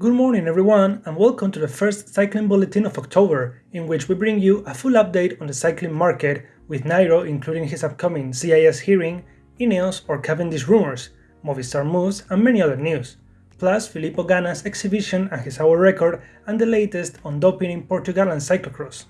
Good morning everyone and welcome to the first cycling bulletin of October, in which we bring you a full update on the cycling market with Nairo including his upcoming CAS hearing, Ineos or Cavendish rumors, Movistar moves and many other news, plus Filippo Ganna's exhibition and his hour record and the latest on doping in Portugal and cyclocross.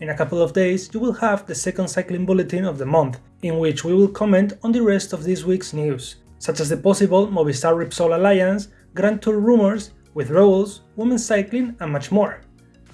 In a couple of days you will have the second cycling bulletin of the month, in which we will comment on the rest of this week's news, such as the possible Movistar Repsol alliance, Grand Tour rumors, withdrawals, women's cycling and much more.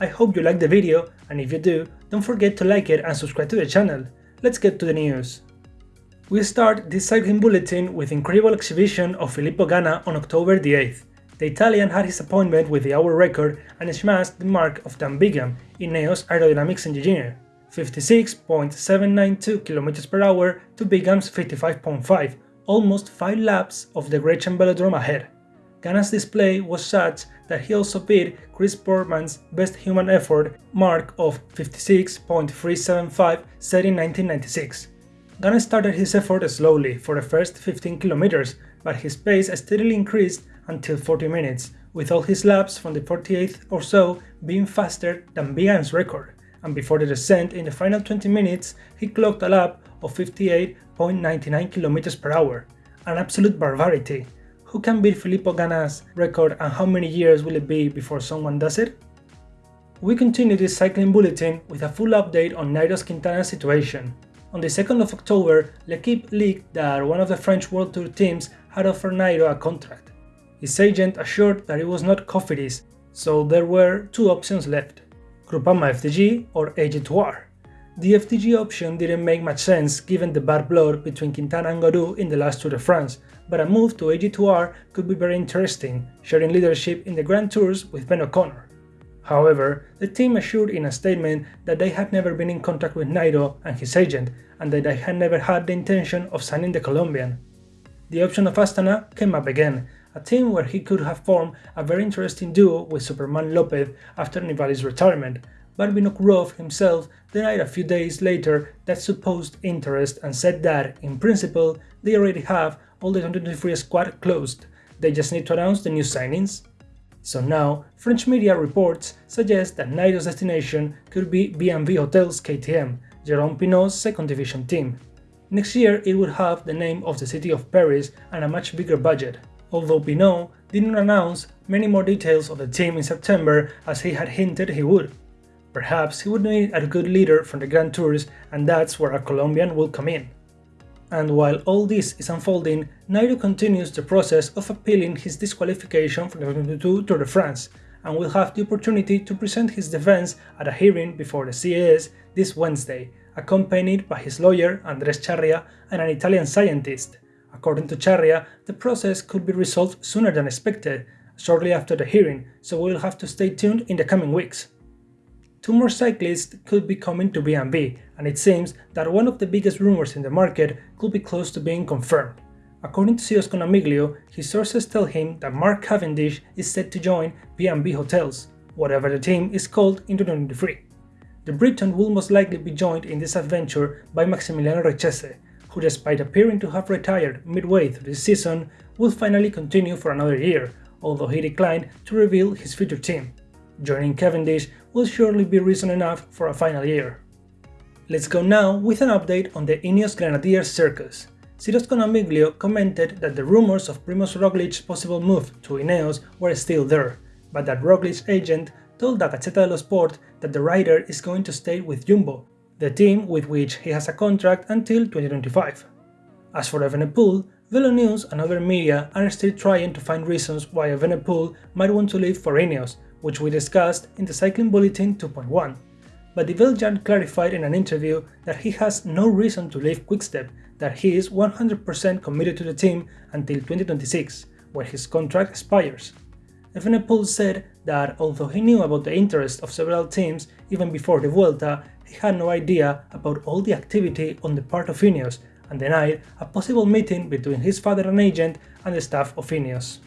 I hope you liked the video and if you do, don't forget to like it and subscribe to the channel. Let's get to the news. We start this cycling bulletin with incredible exhibition of Filippo Ganna on October the 8th. The Italian had his appointment with the hour record and smashed the mark of Dan Bigham, Ineos aerodynamics engineer, 56.792 km per hour to Bigham's 55.5, almost 5 laps of the Grenchen Velodrome ahead. Ganna's display was such that he also beat Chris Boardman's best human effort mark of 56.375 set in 1996. Ganna started his effort slowly for the first 15 kilometers, but his pace steadily increased until 40 minutes, with all his laps from the 48th or so being faster than Bigham's record, and before the descent in the final 20 minutes he clocked a lap of 58.99 km per hour, an absolute barbarity, who can beat Filippo Ganna's record and how many years will it be before someone does it? We continue this cycling bulletin with a full update on Nairo Quintana's situation. On the 2nd of October, L'Equipe leaked that one of the French World Tour teams had offered Nairo a contract. His agent assured that it was not Cofidis, so there were two options left, Groupama FDJ or AG2R. The FDJ option didn't make much sense given the bad blood between Quintana and Gaudu in the last Tour de France, but a move to AG2R could be very interesting, sharing leadership in the Grand Tours with Ben O'Connor. However, the team assured in a statement that they had never been in contact with Nairo and his agent, and that they had never had the intention of signing the Colombian. The option of Astana came up again, a team where he could have formed a very interesting duo with Superman Lopez after Nibali's retirement, but Vinokurov himself denied a few days later that supposed interest and said that, in principle, they already have all the 2023 squad closed, they just need to announce the new signings. So now, French media reports suggest that Nairo's destination could be B&B Hotels KTM, Jérôme Pineau's second division team. Next year it would have the name of the city of Paris and a much bigger budget, although Pinault didn't announce many more details of the team in September as he had hinted he would. Perhaps he would need a good leader from the Grand Tours and that's where a Colombian will come in. And while all this is unfolding, Nairo continues the process of appealing his disqualification from the 2022 Tour de France and will have the opportunity to present his defense at a hearing before the CAS this Wednesday, accompanied by his lawyer Andres Charria and an Italian scientist. According to Charria, the process could be resolved sooner than expected, shortly after the hearing, so we will have to stay tuned in the coming weeks. Two more cyclists could be coming to B&B, and it seems that one of the biggest rumors in the market could be close to being confirmed. According to Ciro Scognamiglio, his sources tell him that Mark Cavendish is set to join B&B Hotels, whatever the team is called in 2023. The Briton will most likely be joined in this adventure by Maximiliano Richeze, who despite appearing to have retired midway through this season, will finally continue for another year, although he declined to reveal his future team. Joining Cavendish will surely be reason enough for a final year. Let's go now with an update on the Ineos Grenadiers circus. Ciro Scognamiglio commented that the rumors of Primoz Roglic's possible move to Ineos were still there, but that Roglic's agent told the Gazzetta dello Sport that the rider is going to stay with Jumbo, the team with which he has a contract until 2025. As for Evenepoel, Velo News and other media are still trying to find reasons why Evenepoel might want to leave for Ineos, which we discussed in the Cycling Bulletin 2.1. But the Belgian clarified in an interview that he has no reason to leave Quickstep, that he is 100% committed to the team until 2026, where his contract expires. Evenepoel said that although he knew about the interest of several teams even before the Vuelta, he had no idea about all the activity on the part of Ineos and denied a possible meeting between his father and agent and the staff of Ineos.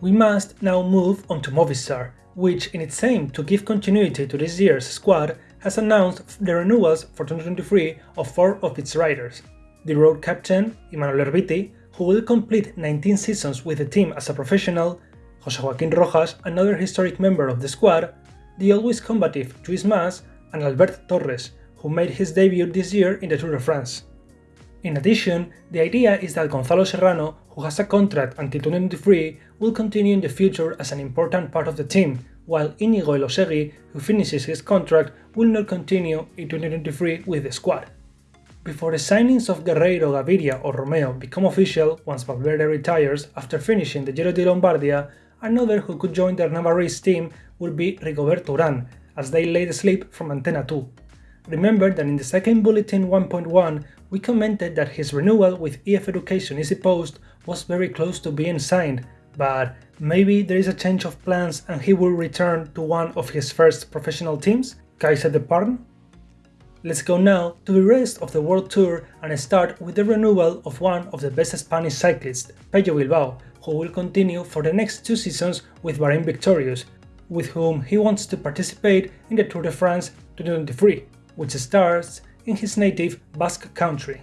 We must now move on to Movistar, which in its aim to give continuity to this year's squad has announced the renewals for 2023 of four of its riders. The road captain, Imanol Erviti, who will complete 19 seasons with the team as a professional, José Joaquín Rojas, another historic member of the squad, the always combative Lluís Mas, and Albert Torres, who made his debut this year in the Tour de France. In addition, the idea is that Gonzalo Serrano, who has a contract until 2023, will continue in the future as an important part of the team, while Inigo Elosegui, who finishes his contract, will not continue in 2023 with the squad. Before the signings of Guerreiro, Gaviria or Romeo become official once Valverde retires after finishing the Giro di Lombardia, another who could join the Navarrese team would be Rigoberto Urán, as they laid asleep from Antena 2. Remember that in the second bulletin 1.1 we commented that his renewal with EF Education Easy Post was very close to being signed, but maybe there is a change of plans and he will return to one of his first professional teams, Caisse d'Epargne? Let's go now to the rest of the World Tour and start with the renewal of one of the best Spanish cyclists, Pello Bilbao, who will continue for the next two seasons with Bahrain Victorious, with whom he wants to participate in the Tour de France 2023, which starts in his native Basque country.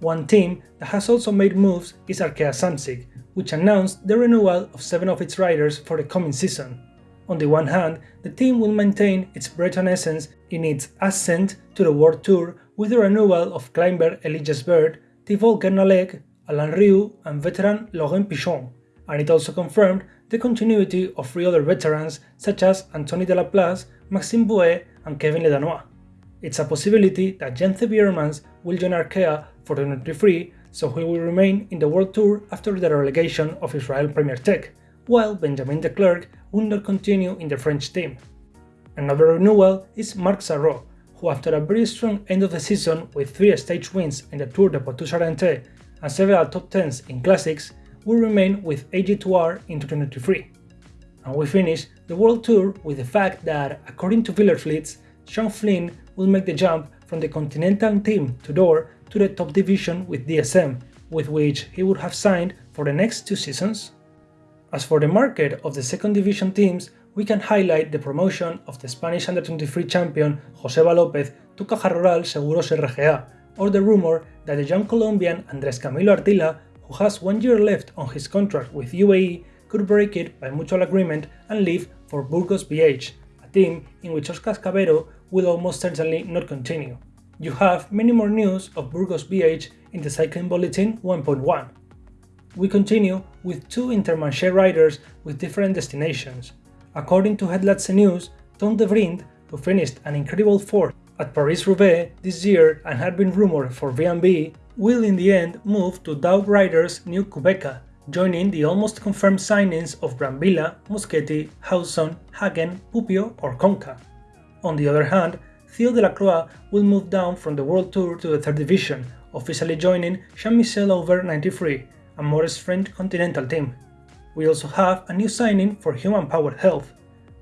One team that has also made moves is Arkea Samsic, which announced the renewal of seven of its riders for the coming season. On the one hand, the team will maintain its Breton essence in its ascent to the World Tour with the renewal of climber Elias Bird, Thibaut Guernalec, Alan Riou and veteran Laurent Pichon, and it also confirmed the continuity of three other veterans such as Anthony Delaplace, Maxime Bouet and Kevin Ledanois. It's a possibility that Jens Biermans will join Arkea for 2023, so he will remain in the World Tour after the relegation of Israel Premier Tech, while Benjamin de Klerk will not continue in the French team. Another renewal is Marc Sarreau, who after a very strong end of the season with three stage wins in the Tour de Poitou-Charentes and several top 10s in classics, will remain with AG2R in 2023. And we finish the World Tour with the fact that, according to Wielerflits, Sean Flynn will make the jump from the Continental team Tudor to the top division with DSM, with which he would have signed for the next two seasons. As for the market of the second division teams, we can highlight the promotion of the Spanish under-23 champion Joseba Lopez to Caja Rural Seguros RGA, or the rumor that the young Colombian Andres Camilo Ardila, who has one year left on his contract with UAE, could break it by mutual agreement and leave for Burgos BH, a team in which Oscar Cabedo will almost certainly not continue. You have many more news of Burgos BH in the Cycling Bulletin 1.1 we continue with two Intermarché riders with different destinations. According to Het Laatste Nieuws, Tom Devriendt, who finished an incredible fourth at Paris-Roubaix this year and had been rumored for VMB, will in the end move to Doug Ryder's new Qhubeka, joining the almost confirmed signings of Brambilla, Muschietti, Howson, Hagen, Puppio or Conca. On the other hand, Theo Delacroix will move down from the World Tour to the third division, officially joining Saint-Michel Auber 93, a more French continental team. We also have a new signing for Human Power Health,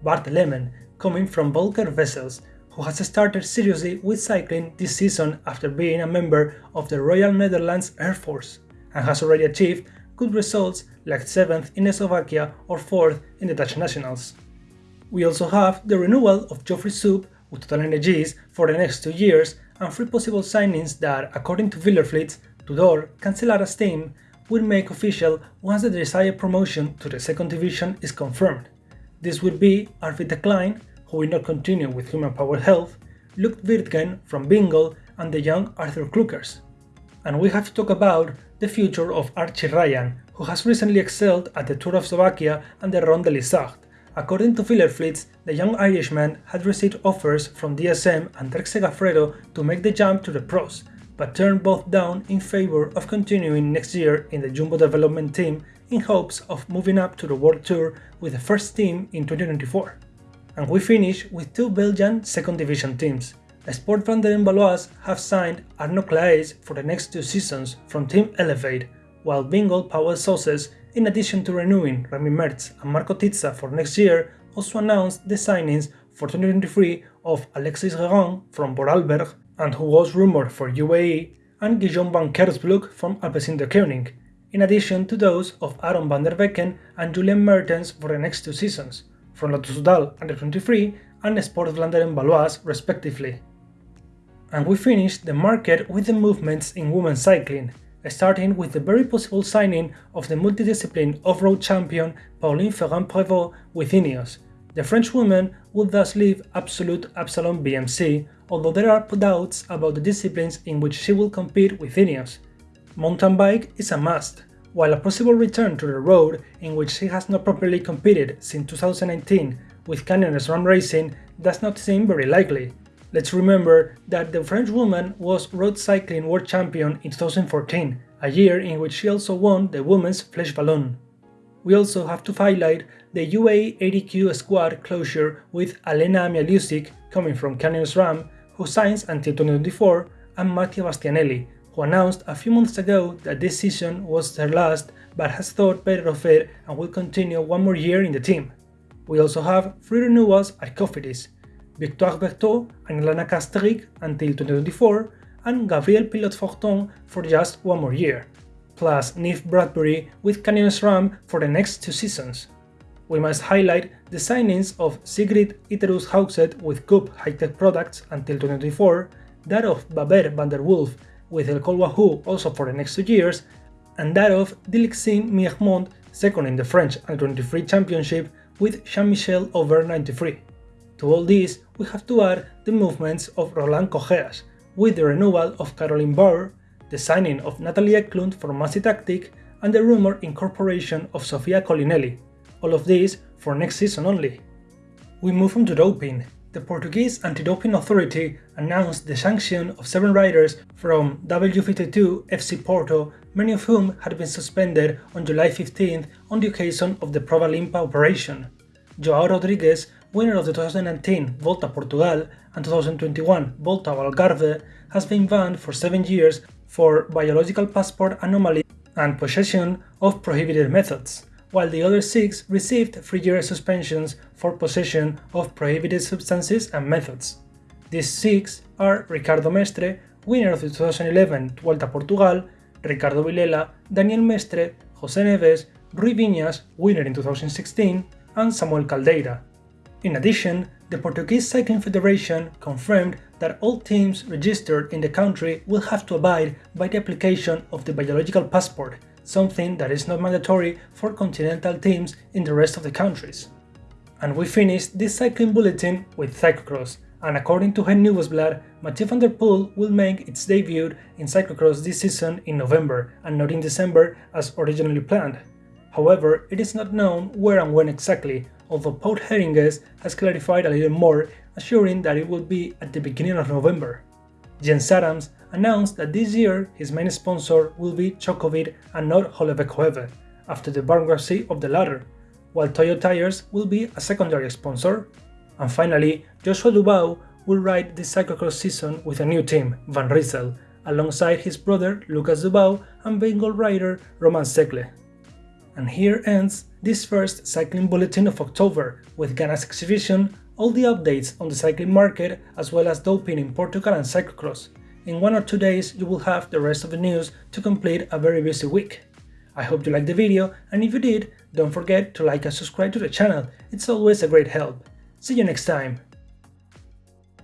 Bart Lehman, coming from Volker Wessels, who has started seriously with cycling this season after being a member of the Royal Netherlands Air Force, and has already achieved good results like 7th in Slovakia or 4th in the Dutch Nationals. We also have the renewal of Geoffrey Soupe with TotalEnergies for the next two years and three possible signings that, according to Wielerflits, Tudor, Cancellara's team, will make official once the desired promotion to the second division is confirmed. This would be Arvid Klein, who will not continue with Human Power Health, Luke Wirtgen from Bingoal, and the young Arthur Kluckers. And we have to talk about the future of Archie Ryan, who has recently excelled at the Tour of Slovakia and the Ronde de l'Isard. According to Wielerflits, the young Irishman had received offers from DSM and Trek Segafredo to make the jump to the pros, but turned both down in favor of continuing next year in the Jumbo development team in hopes of moving up to the World Tour with the first team in 2024. And we finish with two Belgian second division teams. Sport Vlaanderen Baloise have signed Arno Claes for the next two seasons from Team Elevate, while Bingoal Pauwels Sauces, in addition to renewing Remy Mertz and Marco Tizza for next year, also announced the signings for 2023 of Alexis Regon from Vorarlberg and who was rumored for UAE, and Guillaume Van Keirsbulck from Alpecin-Deceuninck, in addition to those of Aaron van der Beeken and Julian Mertens for the next two seasons, from Lotto Soudal under 23 and Sport Vlaanderen Baloise respectively. And we finished the market with the movements in women's cycling. Starting with the very possible signing of the multidiscipline off-road champion Pauline Ferrand-Prévot with Ineos. The French woman would thus leave Absolute Absalon BMC, although there are doubts about the disciplines in which she will compete with Ineos. Mountain bike is a must, while a possible return to the road in which she has not properly competed since 2019 with Canyon SRAM Racing does not seem very likely. Let's remember that the French woman was road cycling world champion in 2014, a year in which she also won the women's Flèche Wallonne. We also have to highlight the UAE ADQ squad closure with Alena Amialiusik coming from Canyon SRAM, who signs until 2024, and Marta Bastianelli, who announced a few months ago that this season was her last but has thought better of it and will continue one more year in the team. We also have three renewals at Cofidis, Victoire Berthaud and Ilana Kasterik until 2024, and Gabrielle Pilote-Fortin for just one more year, plus Neve Bradbury with Canyon SRAM for the next two seasons. We must highlight the signings of Sigrid Ytterhus Haugset with Coop High-Tech Products until 2024, that of Baber van der Wolf with Le Col Wahoo also for the next two years, and that of Dilixin Miermont second in the French Under-23 Championship with Saint-Michel Auber 93. To all this, we have to add the movements of Roland Cogeas, with the renewal of Caroline Bauer, the signing of Natalie Eklund for Massi Tactic, and the rumored incorporation of Sofia Colinelli, all of this for next season only. We move on to doping, the Portuguese Anti-Doping Authority announced the sanction of seven riders from W52 FC Porto, many of whom had been suspended on July 15th on the occasion of the Prova Limpa operation. Joao Rodrigues, winner of the 2019 Volta Portugal and 2021 Volta Algarve, has been banned for seven years for biological passport anomaly and possession of prohibited methods while the other six received three-year suspensions for possession of prohibited substances and methods. These six are Ricardo Mestre, winner of the 2011 Vuelta Portugal, Ricardo Vilela, Daniel Mestre, José Neves, Rui Vinhas, winner in 2016, and Samuel Caldeira. In addition, the Portuguese Cycling Federation confirmed that all teams registered in the country will have to abide by the application of the biological passport something that is not mandatory for continental teams in the rest of the countries. And we finished this cycling bulletin with cyclocross, and according to Het Nieuwsblad, Mathieu van der Poel will make its debut in cyclocross this season in November and not in December as originally planned. However, it is not known where and when exactly, although Paul Heringes has clarified a little more, assuring that it will be at the beginning of November. Jens Adams announced that this year his main sponsor will be Chocovir and not Holevekoeve, after the bankruptcy of the latter, while Toyo Tires will be a secondary sponsor. And finally, Joshua Dubau will ride the cyclocross season with a new team, Van Rysel, alongside his brother Lucas Dubau and Bengal rider Romain Seigle. And here ends this first cycling bulletin of October, with Ganna's exhibition, all the updates on the cycling market as well as doping in Portugal and cyclocross, in one or two days you will have the rest of the news to complete a very busy week. I hope you liked the video and if you did, don't forget to like and subscribe to the channel, it's always a great help. See you next time!